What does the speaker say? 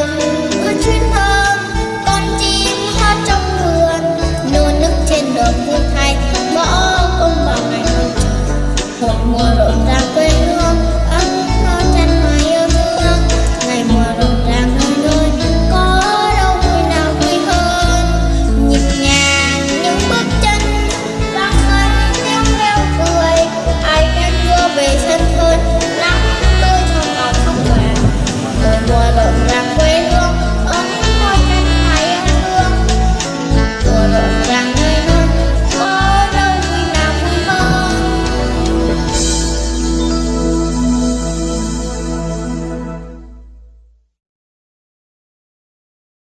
rằng ở trên